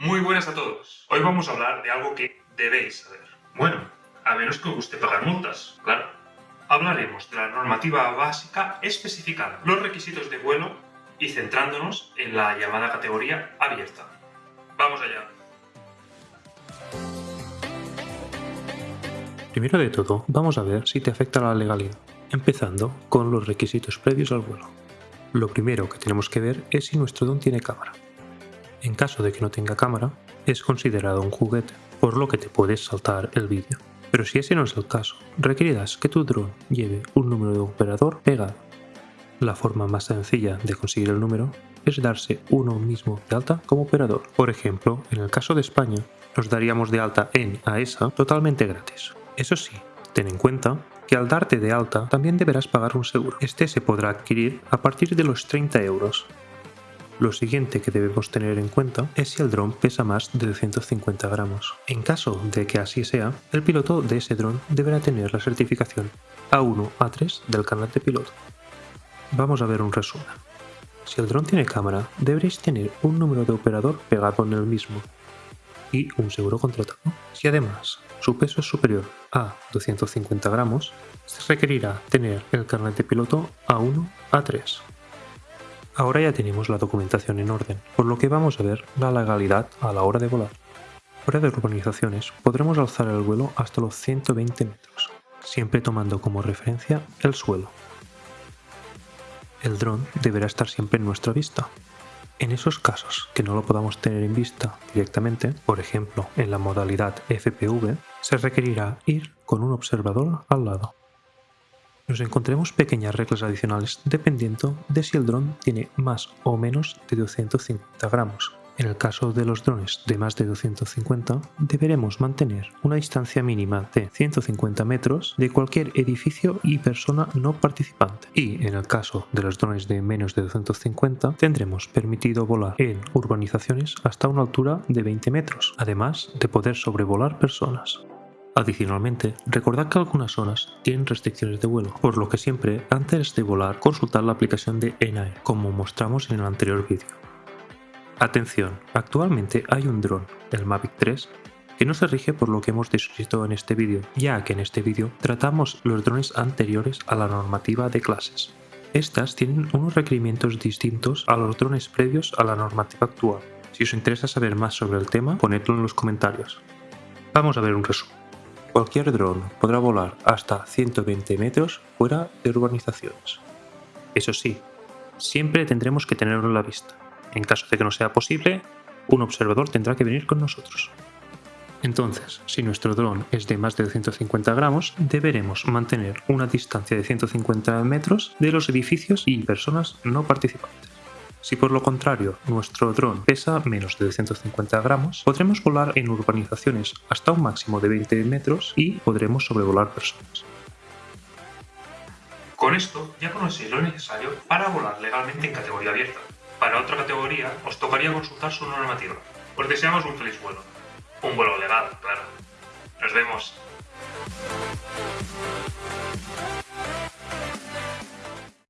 Muy buenas a todos. Hoy vamos a hablar de algo que debéis saber. Bueno, a menos que os guste pagar multas, claro. Hablaremos de la normativa básica especificando los requisitos de vuelo y centrándonos en la llamada categoría abierta. ¡Vamos allá! Primero de todo, vamos a ver si te afecta la legalidad, empezando con los requisitos previos al vuelo. Lo primero que tenemos que ver es si nuestro dron tiene cámara. En caso de que no tenga cámara, es considerado un juguete, por lo que te puedes saltar el vídeo. Pero si ese no es el caso, requerirás que tu dron lleve un número de operador pegado. La forma más sencilla de conseguir el número es darse uno mismo de alta como operador. Por ejemplo, en el caso de España, nos daríamos de alta en AESA totalmente gratis. Eso sí, ten en cuenta que al darte de alta también deberás pagar un seguro. Este se podrá adquirir a partir de los 30 euros, lo siguiente que debemos tener en cuenta es si el dron pesa más de 250 gramos. En caso de que así sea, el piloto de ese dron deberá tener la certificación A1-A3 del canal de piloto. Vamos a ver un resumen. Si el dron tiene cámara, deberéis tener un número de operador pegado en el mismo y un seguro contratado. Si además su peso es superior a 250 gramos, se requerirá tener el carnet de piloto A1-A3. Ahora ya tenemos la documentación en orden, por lo que vamos a ver la legalidad a la hora de volar. Fuera de urbanizaciones podremos alzar el vuelo hasta los 120 metros, siempre tomando como referencia el suelo. El dron deberá estar siempre en nuestra vista. En esos casos que no lo podamos tener en vista directamente, por ejemplo en la modalidad FPV, se requerirá ir con un observador al lado nos encontremos pequeñas reglas adicionales dependiendo de si el dron tiene más o menos de 250 gramos. En el caso de los drones de más de 250, deberemos mantener una distancia mínima de 150 metros de cualquier edificio y persona no participante. Y en el caso de los drones de menos de 250, tendremos permitido volar en urbanizaciones hasta una altura de 20 metros, además de poder sobrevolar personas. Adicionalmente, recordad que algunas zonas tienen restricciones de vuelo, por lo que siempre, antes de volar, consultar la aplicación de ENAE, como mostramos en el anterior vídeo. Atención, actualmente hay un dron, el Mavic 3, que no se rige por lo que hemos descrito en este vídeo, ya que en este vídeo tratamos los drones anteriores a la normativa de clases. Estas tienen unos requerimientos distintos a los drones previos a la normativa actual. Si os interesa saber más sobre el tema, ponedlo en los comentarios. Vamos a ver un resumen. Cualquier dron podrá volar hasta 120 metros fuera de urbanizaciones. Eso sí, siempre tendremos que tenerlo en la vista. En caso de que no sea posible, un observador tendrá que venir con nosotros. Entonces, si nuestro dron es de más de 250 gramos, deberemos mantener una distancia de 150 metros de los edificios y personas no participantes. Si por lo contrario nuestro dron pesa menos de 250 gramos, podremos volar en urbanizaciones hasta un máximo de 20 metros y podremos sobrevolar personas. Con esto ya conocéis lo necesario para volar legalmente en categoría abierta. Para otra categoría os tocaría consultar su normativa. Os deseamos un feliz vuelo. Un vuelo legal, claro. Nos vemos.